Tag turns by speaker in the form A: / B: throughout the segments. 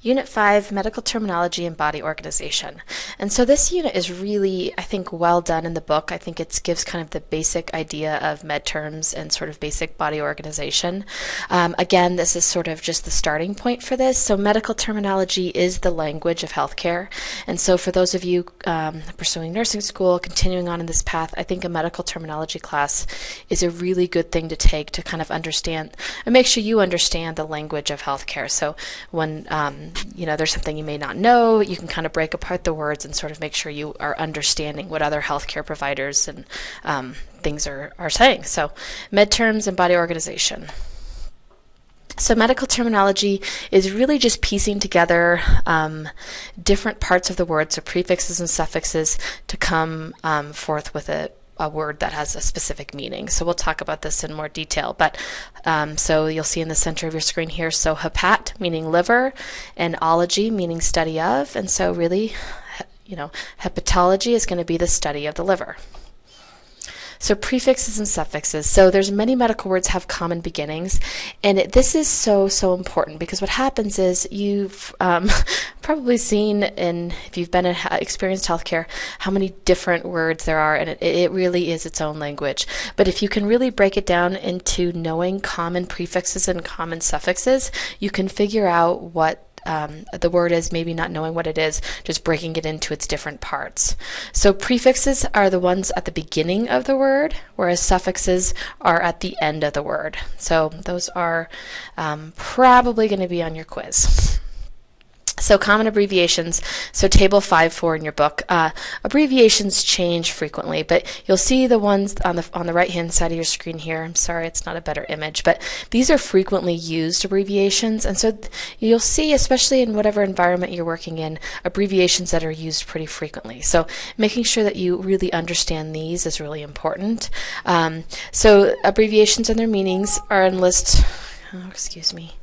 A: Unit 5 Medical Terminology and Body Organization. And so this unit is really, I think, well done in the book. I think it gives kind of the basic idea of med terms and sort of basic body organization. Um, again, this is sort of just the starting point for this. So, medical terminology is the language of healthcare. And so, for those of you um, pursuing nursing school, continuing on in this path, I think a medical terminology class is a really good thing to take to kind of understand and make sure you understand the language of healthcare. So, when um, you know there's something you may not know, you can kind of break apart the words and sort of make sure you are understanding what other healthcare providers and um, things are, are saying. So, med terms and body organization. So, medical terminology is really just piecing together um, different parts of the word, so prefixes and suffixes, to come um, forth with a a word that has a specific meaning. So we'll talk about this in more detail. But um, so you'll see in the center of your screen here, so hepat meaning liver, and ology meaning study of, and so really, you know, hepatology is going to be the study of the liver. So prefixes and suffixes. So there's many medical words have common beginnings, and it, this is so so important because what happens is you've um, probably seen in if you've been in experienced healthcare how many different words there are, and it, it really is its own language. But if you can really break it down into knowing common prefixes and common suffixes, you can figure out what um, the word is, maybe not knowing what it is, just breaking it into its different parts. So prefixes are the ones at the beginning of the word, whereas suffixes are at the end of the word. So those are um, probably going to be on your quiz. So common abbreviations. So table 5-4 in your book. Uh, abbreviations change frequently, but you'll see the ones on the on the right hand side of your screen here. I'm sorry, it's not a better image, but these are frequently used abbreviations, and so you'll see, especially in whatever environment you're working in, abbreviations that are used pretty frequently. So making sure that you really understand these is really important. Um, so abbreviations and their meanings are in list. Oh, excuse me.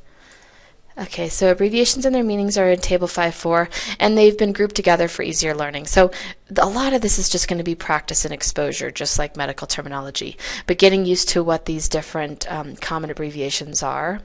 A: Okay, so abbreviations and their meanings are in Table 5.4, and they've been grouped together for easier learning. So a lot of this is just going to be practice and exposure, just like medical terminology, but getting used to what these different um, common abbreviations are.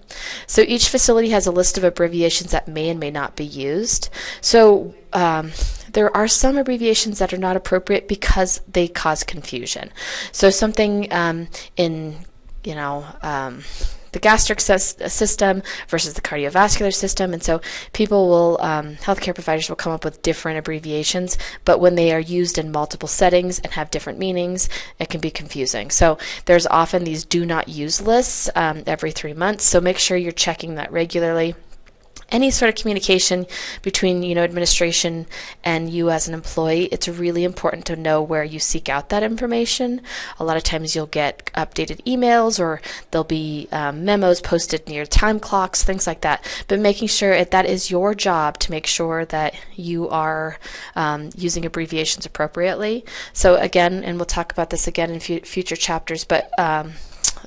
A: So each facility has a list of abbreviations that may and may not be used. So um, there are some abbreviations that are not appropriate because they cause confusion. So something um, in, you know, um, the gastric system versus the cardiovascular system. And so people will, um, healthcare providers will come up with different abbreviations, but when they are used in multiple settings and have different meanings, it can be confusing. So there's often these do not use lists um, every three months. So make sure you're checking that regularly any sort of communication between you know administration and you as an employee it's really important to know where you seek out that information. A lot of times you'll get updated emails or there'll be um, memos posted near time clocks things like that. But making sure that that is your job to make sure that you are um, using abbreviations appropriately. So again and we'll talk about this again in future chapters but um,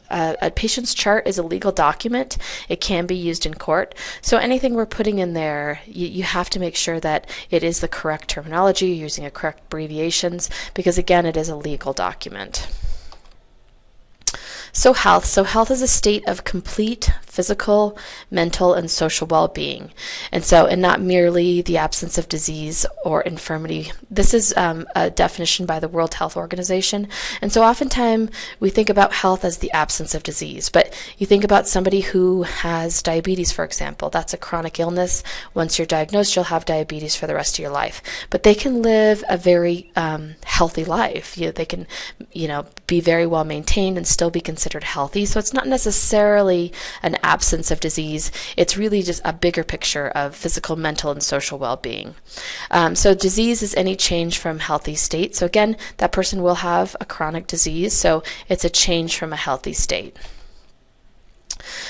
A: uh, a patient's chart is a legal document. It can be used in court. So anything we're putting in there, you, you have to make sure that it is the correct terminology, using a correct abbreviations, because again, it is a legal document. So, health. So, health is a state of complete physical, mental, and social well being. And so, and not merely the absence of disease or infirmity. This is um, a definition by the World Health Organization. And so, oftentimes we think about health as the absence of disease. But you think about somebody who has diabetes, for example. That's a chronic illness. Once you're diagnosed, you'll have diabetes for the rest of your life. But they can live a very um, healthy life. You know, they can, you know, be very well maintained and still be considered considered healthy. So it's not necessarily an absence of disease, it's really just a bigger picture of physical, mental, and social well being. Um, so disease is any change from healthy state. So again, that person will have a chronic disease, so it's a change from a healthy state.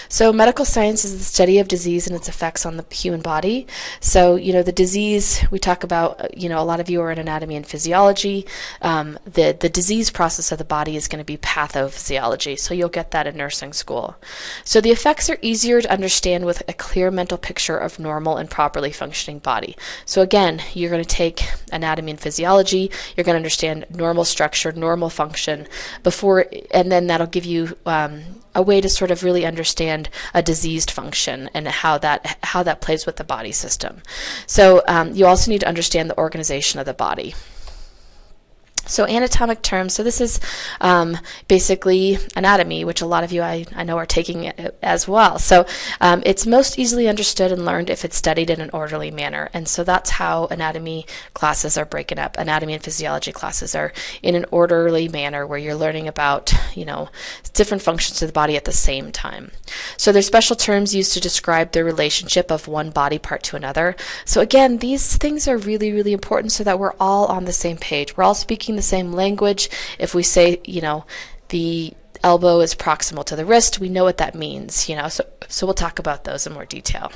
A: So, medical science is the study of disease and its effects on the human body. So, you know, the disease we talk about, you know, a lot of you are in anatomy and physiology. Um, the, the disease process of the body is going to be pathophysiology. So, you'll get that in nursing school. So, the effects are easier to understand with a clear mental picture of normal and properly functioning body. So, again, you're going to take anatomy and physiology, you're going to understand normal structure, normal function before, and then that'll give you um, a way to sort of really understand a diseased function and how that how that plays with the body system. So um, you also need to understand the organization of the body. So anatomic terms, so this is um, basically anatomy, which a lot of you I, I know are taking as well. So um, it's most easily understood and learned if it's studied in an orderly manner. And so that's how anatomy classes are breaking up. Anatomy and physiology classes are in an orderly manner where you're learning about, you know, different functions of the body at the same time. So there's special terms used to describe the relationship of one body part to another. So again, these things are really, really important so that we're all on the same page. We're all speaking speaking the same language. If we say, you know, the elbow is proximal to the wrist, we know what that means, you know. So so we'll talk about those in more detail.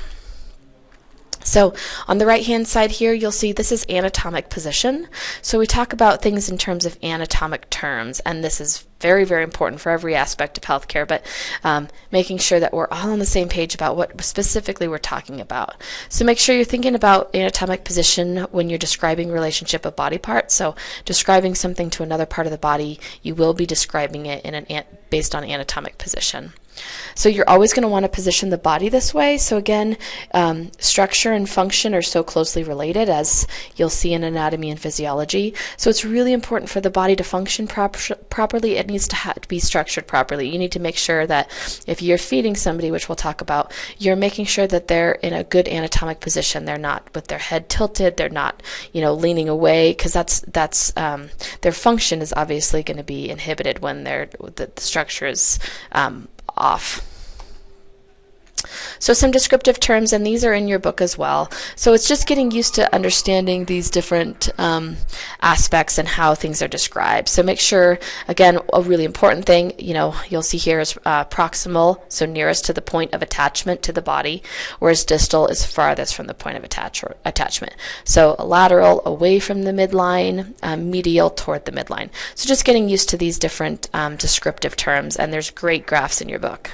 A: So on the right hand side here, you'll see this is anatomic position. So we talk about things in terms of anatomic terms, and this is very, very important for every aspect of healthcare, but um, making sure that we're all on the same page about what specifically we're talking about. So make sure you're thinking about anatomic position when you're describing relationship of body parts. So describing something to another part of the body, you will be describing it in an based on anatomic position. So you're always going to want to position the body this way. So again, um, structure and function are so closely related as you'll see in anatomy and physiology. So it's really important for the body to function prop properly. It needs to, to be structured properly. You need to make sure that if you're feeding somebody, which we'll talk about, you're making sure that they're in a good anatomic position. They're not with their head tilted. They're not, you know, leaning away because that's that's um, their function is obviously going to be inhibited when their the, the structure is um, off. So some descriptive terms, and these are in your book as well. So it's just getting used to understanding these different um, aspects and how things are described. So make sure, again, a really important thing, you know, you'll see here is uh, proximal, so nearest to the point of attachment to the body, whereas distal is farthest from the point of attach attachment. So lateral, away from the midline, um, medial, toward the midline. So just getting used to these different um, descriptive terms, and there's great graphs in your book.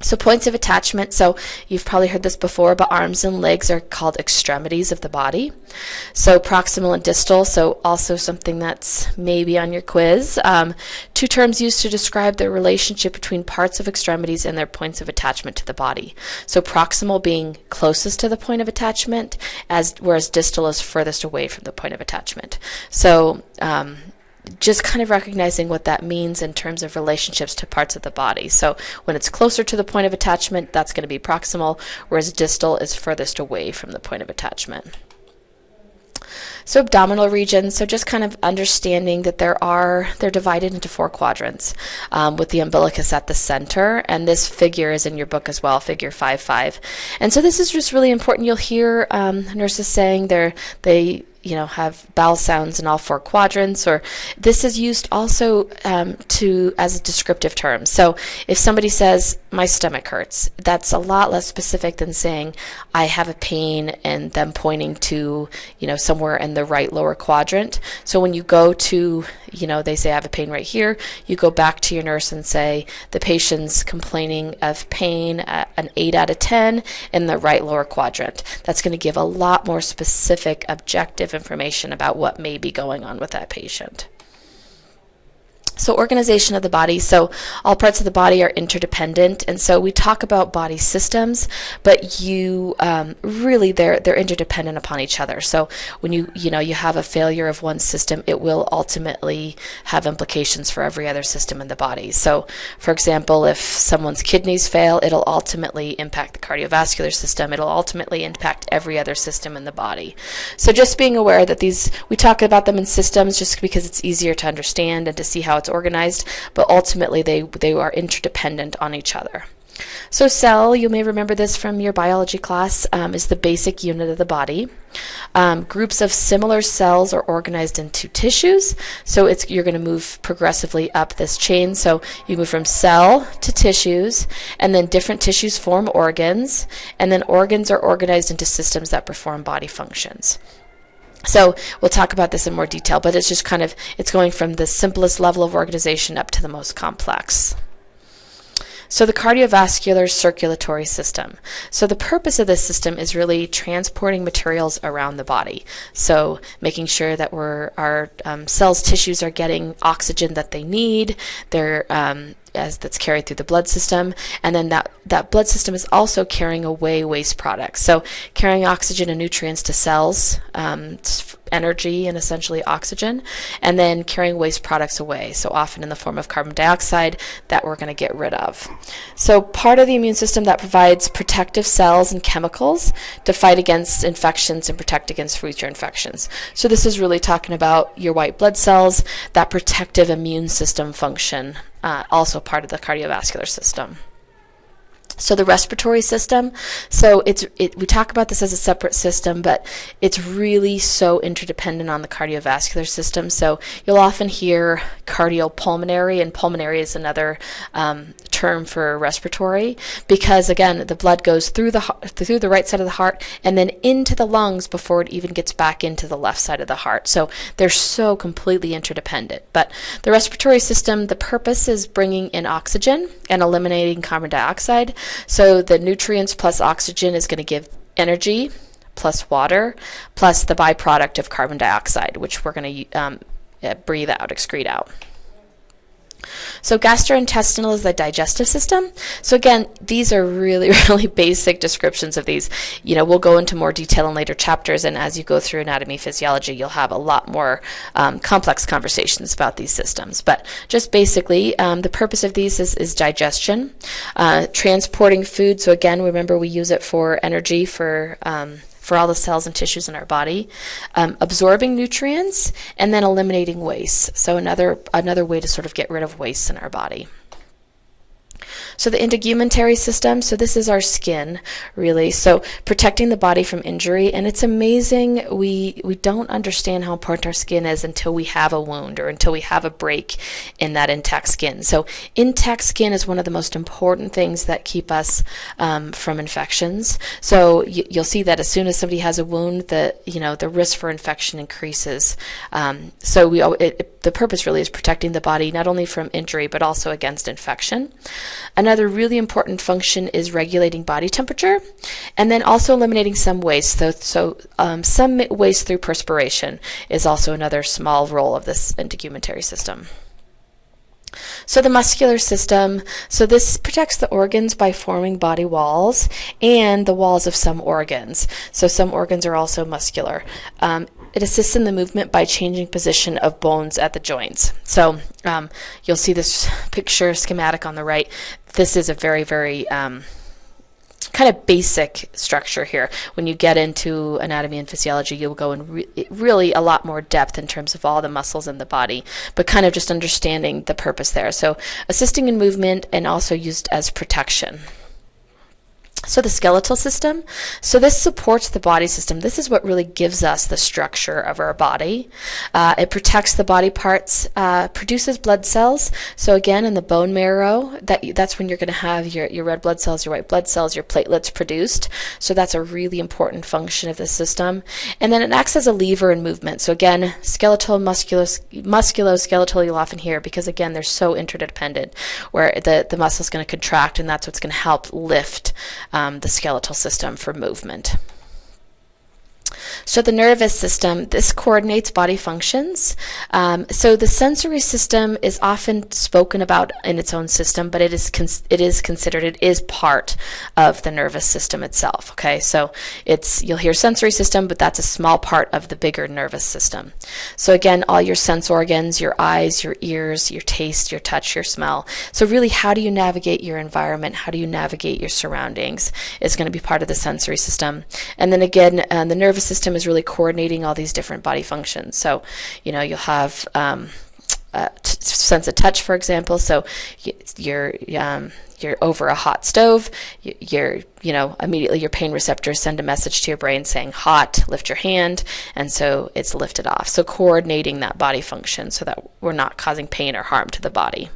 A: So points of attachment, so you've probably heard this before, but arms and legs are called extremities of the body. So proximal and distal, so also something that's maybe on your quiz. Um, two terms used to describe the relationship between parts of extremities and their points of attachment to the body. So proximal being closest to the point of attachment, as whereas distal is furthest away from the point of attachment. So um, just kind of recognizing what that means in terms of relationships to parts of the body. So when it's closer to the point of attachment, that's going to be proximal, whereas distal is furthest away from the point of attachment. So abdominal region, so just kind of understanding that there are, they're divided into four quadrants um, with the umbilicus at the center. And this figure is in your book as well, figure 5-5. And so this is just really important. You'll hear um, nurses saying they're, they you know have bowel sounds in all four quadrants or this is used also um, to as a descriptive term. So if somebody says my stomach hurts that's a lot less specific than saying I have a pain and them pointing to you know somewhere in the right lower quadrant. So when you go to you know they say I have a pain right here you go back to your nurse and say the patient's complaining of pain an 8 out of 10 in the right lower quadrant. That's going to give a lot more specific objective information about what may be going on with that patient. So organization of the body. So all parts of the body are interdependent, and so we talk about body systems, but you um, really they're they're interdependent upon each other. So when you you know you have a failure of one system, it will ultimately have implications for every other system in the body. So for example, if someone's kidneys fail, it'll ultimately impact the cardiovascular system. It'll ultimately impact every other system in the body. So just being aware that these we talk about them in systems just because it's easier to understand and to see how it's organized, but ultimately they, they are interdependent on each other. So cell, you may remember this from your biology class, um, is the basic unit of the body. Um, groups of similar cells are organized into tissues. So it's you're going to move progressively up this chain. So you move from cell to tissues, and then different tissues form organs, and then organs are organized into systems that perform body functions. So we'll talk about this in more detail, but it's just kind of, it's going from the simplest level of organization up to the most complex. So the cardiovascular circulatory system. So the purpose of this system is really transporting materials around the body. So making sure that we're, our um, cells, tissues are getting oxygen that they need. They're um, as that's carried through the blood system, and then that that blood system is also carrying away waste products. So carrying oxygen and nutrients to cells, um, energy and essentially oxygen, and then carrying waste products away. So often in the form of carbon dioxide that we're going to get rid of. So part of the immune system that provides protective cells and chemicals to fight against infections and protect against future infections. So this is really talking about your white blood cells, that protective immune system function, uh, also part of the cardiovascular system. So the respiratory system, so it's it, we talk about this as a separate system, but it's really so interdependent on the cardiovascular system. So you'll often hear cardiopulmonary, and pulmonary is another um, term for respiratory because again the blood goes through the through the right side of the heart and then into the lungs before it even gets back into the left side of the heart. So they're so completely interdependent. But the respiratory system, the purpose is bringing in oxygen and eliminating carbon dioxide. So the nutrients plus oxygen is going to give energy plus water plus the byproduct of carbon dioxide, which we're going to um, breathe out, excrete out. So gastrointestinal is the digestive system. So again, these are really, really basic descriptions of these. You know, we'll go into more detail in later chapters, and as you go through anatomy physiology, you'll have a lot more um, complex conversations about these systems. But just basically, um, the purpose of these is, is digestion, uh, transporting food. So again, remember we use it for energy, for um, for all the cells and tissues in our body, um, absorbing nutrients, and then eliminating waste. So another another way to sort of get rid of waste in our body. So the integumentary system, so this is our skin, really. So protecting the body from injury, and it's amazing. We we don't understand how important our skin is until we have a wound or until we have a break in that intact skin. So intact skin is one of the most important things that keep us um, from infections. So you, will see that as soon as somebody has a wound, the you know the risk for infection increases. Um, so we it, it, the purpose really is protecting the body not only from injury but also against infection. Another really important function is regulating body temperature and then also eliminating some waste. So, so um, some waste through perspiration is also another small role of this integumentary system. So the muscular system, so this protects the organs by forming body walls and the walls of some organs. So some organs are also muscular. Um, it assists in the movement by changing position of bones at the joints. So um, you'll see this picture schematic on the right. This is a very, very um, kind of basic structure here. When you get into anatomy and physiology, you'll go in re really a lot more depth in terms of all the muscles in the body, but kind of just understanding the purpose there. So assisting in movement and also used as protection. So the skeletal system, so this supports the body system. This is what really gives us the structure of our body. Uh, it protects the body parts, uh, produces blood cells. So again, in the bone marrow, that that's when you're going to have your, your red blood cells, your white blood cells, your platelets produced. So that's a really important function of the system. And then it acts as a lever in movement. So again, skeletal, musculo, musculoskeletal you'll often hear because again, they're so interdependent where the, the muscle is going to contract and that's what's going to help lift um, Um, the skeletal system for movement. So the nervous system, this coordinates body functions. Um, so the sensory system is often spoken about in its own system, but it is it is considered it is part of the nervous system itself. Okay, so it's you'll hear sensory system, but that's a small part of the bigger nervous system. So again, all your sense organs, your eyes, your ears, your taste, your touch, your smell. So really, how do you navigate your environment? How do you navigate your surroundings? Is going to be part of the sensory system. And then again, uh, the nervous system is really coordinating all these different body functions. So, you know, you'll have um, sense of touch, for example. So you're um, you're over a hot stove. You're you know immediately your pain receptors send a message to your brain saying hot. Lift your hand, and so it's lifted off. So coordinating that body function so that we're not causing pain or harm to the body.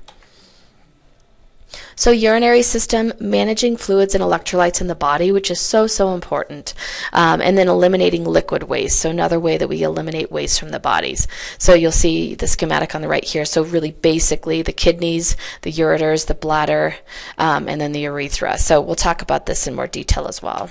A: So urinary system, managing fluids and electrolytes in the body, which is so, so important. Um, and then eliminating liquid waste. So another way that we eliminate waste from the bodies. So you'll see the schematic on the right here. So really basically the kidneys, the ureters, the bladder, um, and then the urethra. So we'll talk about this in more detail as well.